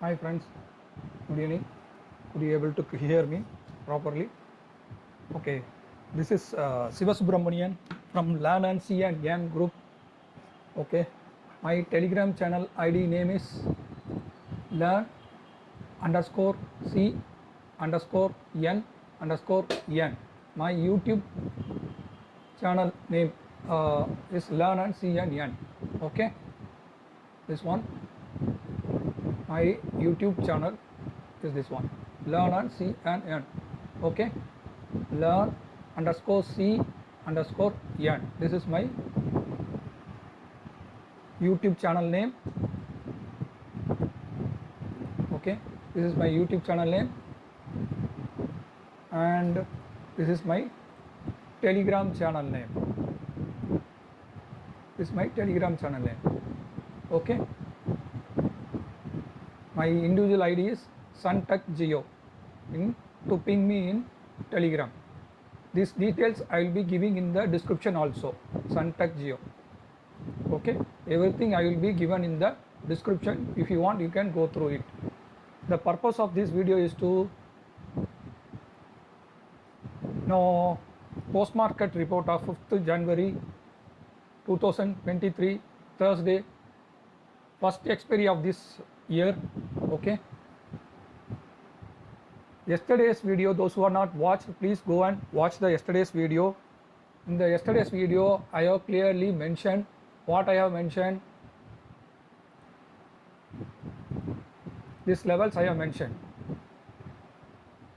Hi friends, good evening. Could you able to hear me properly? Okay, this is uh, Siva Subramanian from Learn and See and Yan group. Okay, my Telegram channel ID name is Learn underscore C underscore N underscore N. My YouTube channel name uh, is Learn and See and Yan. Okay, this one my YouTube channel is this one. Learn and and earn. Okay? Learn underscore see underscore earn. This is my YouTube channel name. Okay? This is my YouTube channel name. And this is my telegram channel name. This is my telegram channel name. Okay my individual id is suntech geo in to ping me in telegram. These details i will be giving in the description also. Suntech geo okay? Everything i will be given in the description. If you want you can go through it. The purpose of this video is to know post market report of 5th january 2023 thursday. First expiry of this year okay? Yesterday's video those who are not watched please go and watch the yesterday's video. In the yesterday's video i have clearly mentioned what i have mentioned. These levels i have mentioned.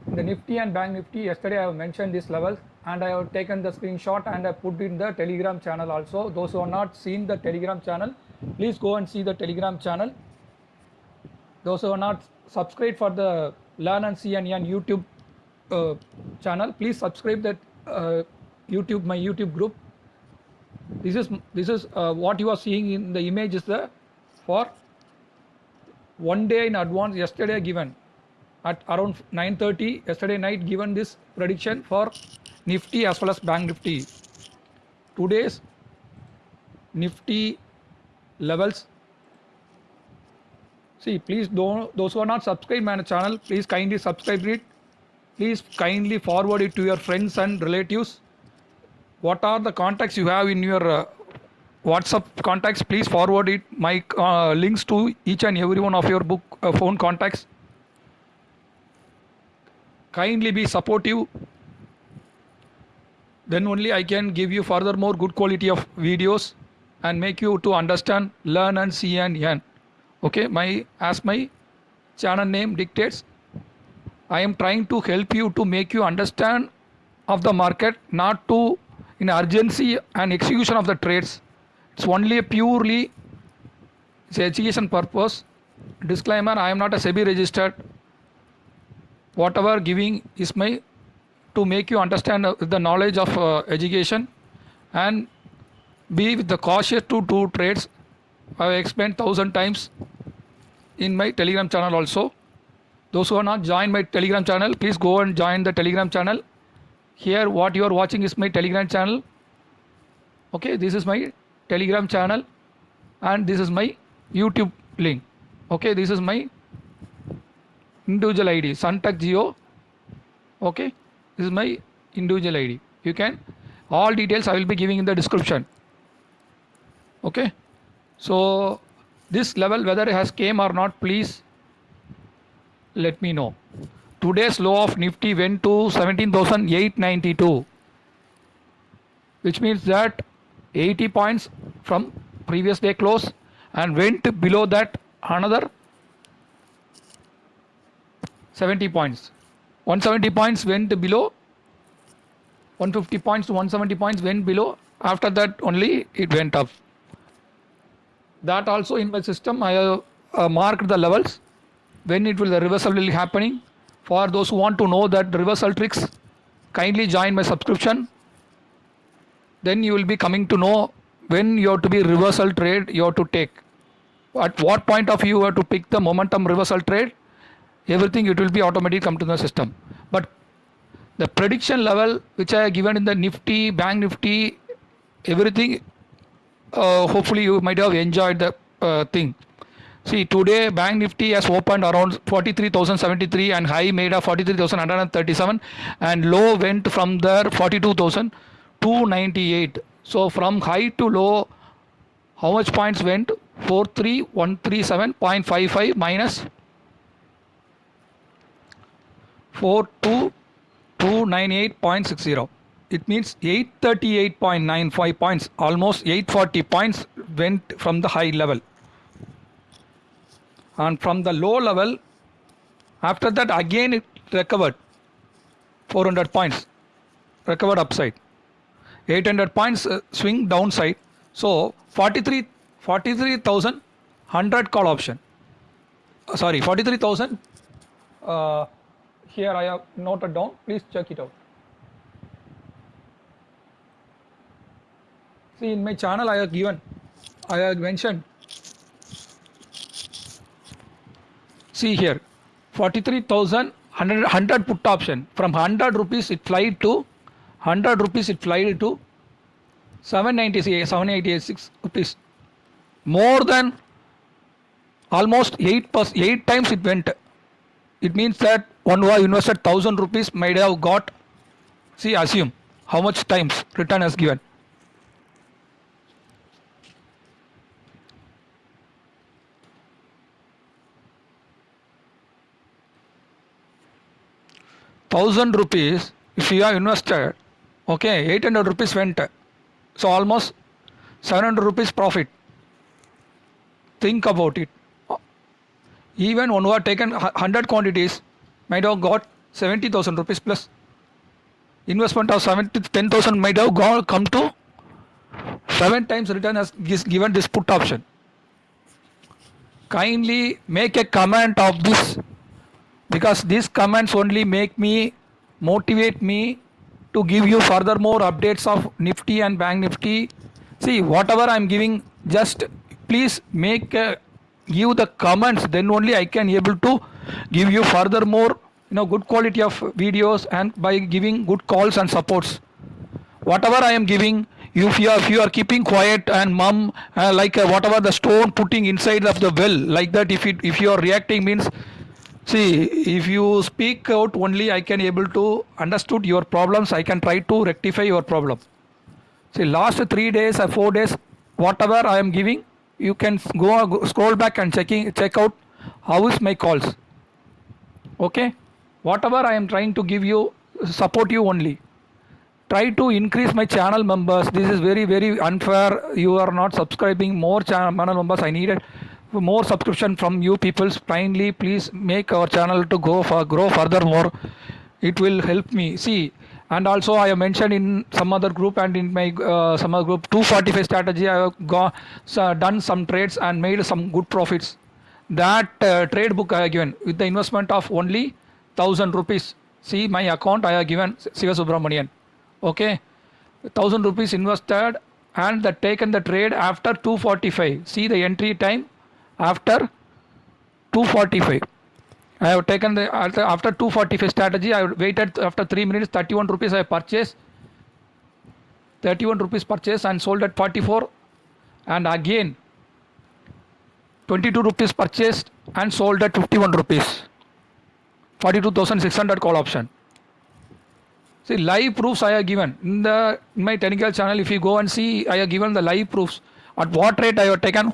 In the nifty and bank nifty yesterday i have mentioned these levels and i have taken the screenshot and i put in the telegram channel also. Those who are not seen the telegram channel please go and see the telegram channel those who are not subscribed for the learn and see and Yan youtube uh, channel please subscribe that uh, youtube my youtube group. This is this is uh, what you are seeing in the image is the for one day in advance yesterday given. At around 9:30 yesterday night given this prediction for nifty as well as bank nifty. Today's nifty levels see please don't those who are not subscribed my channel please kindly subscribe it. Please kindly forward it to your friends and relatives. What are the contacts you have in your uh, whatsapp contacts? Please forward it my uh, links to each and every one of your book uh, phone contacts. Kindly be supportive. Then only i can give you further more good quality of videos and make you to understand learn and see and learn okay my as my channel name dictates i am trying to help you to make you understand of the market not to in urgency and execution of the trades. It's only a purely it's education purpose. Disclaimer i am not a sebi registered. Whatever giving is my to make you understand the knowledge of uh, education and be with the cautious to do trades. I have explained thousand times in my telegram channel also. Those who are not joined my telegram channel please go and join the telegram channel. Here what you are watching is my telegram channel. Okay this is my telegram channel and this is my youtube link. Okay this is my individual id suntech geo okay this is my individual id you can all details i will be giving in the description. Okay so this level whether it has came or not please let me know. Today's low of nifty went to 17892 which means that 80 points from previous day close and went below that another 70 points. 170 points went below 150 points to 170 points went below. After that only it went up that also in my system I have uh, marked the levels when it will the reversal will be happening. For those who want to know that reversal tricks kindly join my subscription. Then you will be coming to know when you have to be reversal trade you have to take. At what point of you have to pick the momentum reversal trade everything it will be automatically come to the system. But the prediction level which I have given in the nifty bank nifty everything uh, hopefully you might have enjoyed the uh, thing See, today Bank Nifty has opened around 43,073 and high made a 43,137 and low went from there 42,298. So from high to low, how much points went? 43137.55 minus 42298.60. It means 838.95 points, almost 840 points went from the high level. And from the low level after that again it recovered 400 points recovered upside. 800 points uh, swing downside. So 43 43000 100 call option. Uh, sorry 43000 uh, here i have noted down. Please check it out see in my channel i have given i have mentioned. See here 43000 100, 100 put option. From 100 rupees it flied to 100 rupees it flied to 796 786 rupees. More than almost 8 plus 8 times it went. It means that one who invested 1000 rupees might have got see assume how much times return has given thousand rupees if you have invested okay 800 rupees went. So almost 700 rupees profit. Think about it. Even one who have taken 100 quantities might have got 70000 rupees plus. Investment of 70 10000 might have gone come to seven times return has given this put option. Kindly make a comment of this because these comments only make me motivate me to give you further more updates of nifty and bank nifty. See whatever i'm giving just please make uh, give the comments. Then only i can able to give you further more you know good quality of videos and by giving good calls and supports. Whatever i am giving if you are, if you are keeping quiet and mum uh, like uh, whatever the stone putting inside of the well like that if it if you are reacting means See, if you speak out only, I can able to understood your problems. I can try to rectify your problem. See, last three days or four days, whatever I am giving, you can go, go scroll back and checking check out how is my calls. Okay, whatever I am trying to give you, support you only. Try to increase my channel members. This is very very unfair. You are not subscribing more channel members. I needed more subscription from you people kindly please make our channel to go for grow further more it will help me. See and also i have mentioned in some other group and in my uh, some other group 245 strategy i have gone, uh, done some trades and made some good profits. That uh, trade book i have given with the investment of only 1000 rupees. See my account i have given siva subramanian okay? 1000 rupees invested and the taken the trade after 245 see the entry time after 245 I have taken the uh, after, after 245 strategy I waited after 3 minutes 31 rupees I purchased. 31 rupees purchase and sold at 44 and again 22 rupees purchased and sold at 51 rupees. 42600 call option. See live proofs I have given. In the in my technical channel if you go and see I have given the live proofs. At what rate I have taken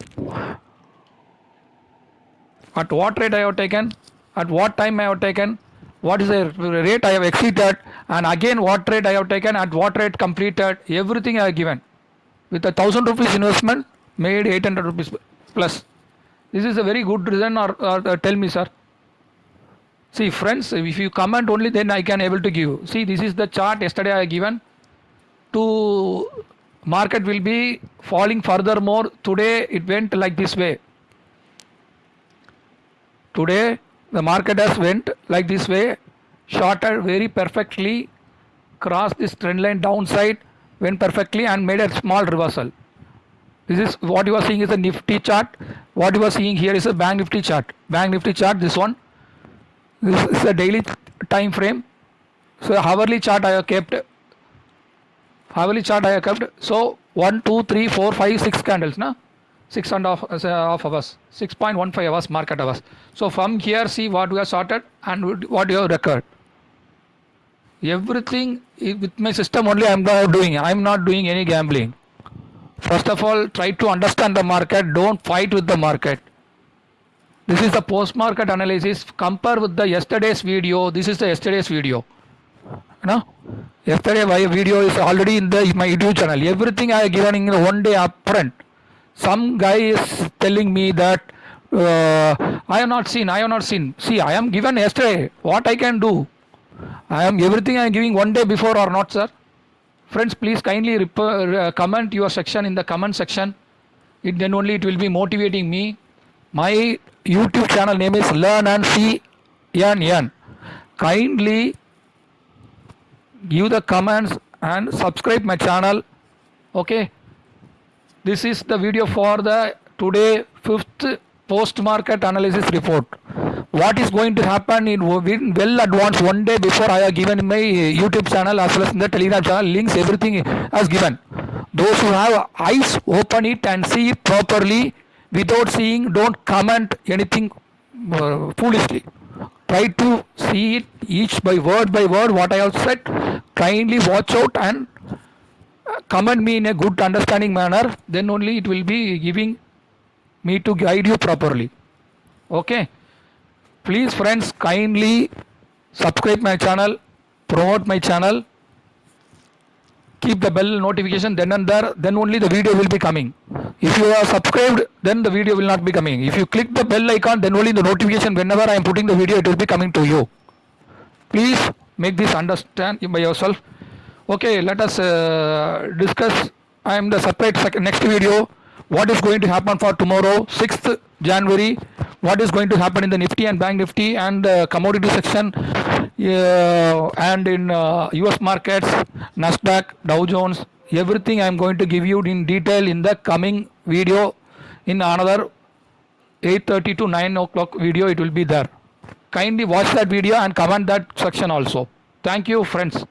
at what rate I have taken, at what time I have taken, what is the rate I have exceeded, and again what rate I have taken, at what rate completed, everything I have given. With a thousand rupees investment, made 800 rupees plus. This is a very good reason, or, or, or tell me, sir. See, friends, if you comment only, then I can able to give you. See, this is the chart yesterday I given. To market will be falling furthermore. Today it went like this way. Today the market has went like this way, shorted very perfectly, crossed this trend line downside, went perfectly and made a small reversal. This is what you are seeing is a nifty chart. What you are seeing here is a bank nifty chart. Bank nifty chart, this one. This is a daily time frame. So hourly chart I have kept. Hourly chart I have kept. So one, two, three, four, five, six candles. Na? Six and half, uh, half hours, 6.15 hours market hours. So from here, see what we have sorted and what you have record. Everything with my system only I am not doing. I am not doing any gambling. First of all, try to understand the market. Don't fight with the market. This is the post-market analysis. Compare with the yesterday's video. This is the yesterday's video. No? Yesterday my video is already in the my YouTube channel. Everything I have given in one day upfront. Some guy is telling me that uh, I have not seen. I have not seen. See, I am given yesterday. What I can do? I am everything I am giving one day before or not, sir. Friends, please kindly comment your section in the comment section. It then only it will be motivating me. My YouTube channel name is Learn and See Yan Yan. Kindly give the comments and subscribe my channel. Okay. This is the video for the today fifth post market analysis report. What is going to happen in well advance one day before I have given my YouTube channel as well as in the Telegram channel links everything as given. Those who have eyes open it and see it properly without seeing don't comment anything uh, foolishly. Try to see it each by word by word what I have said. Kindly watch out and comment me in a good understanding manner. Then only it will be giving me to guide you properly. Okay. Please friends kindly subscribe my channel, promote my channel, keep the bell notification then and there, then only the video will be coming. If you are subscribed, then the video will not be coming. If you click the bell icon, then only the notification whenever I am putting the video, it will be coming to you. Please make this understand by yourself. Okay, let us uh, discuss. I am the separate next video. What is going to happen for tomorrow, 6th January? What is going to happen in the Nifty and Bank Nifty and uh, commodity section uh, and in uh, US markets, Nasdaq, Dow Jones, everything I am going to give you in detail in the coming video in another 8.30 to 9 o'clock video it will be there kindly watch that video and comment that section also thank you friends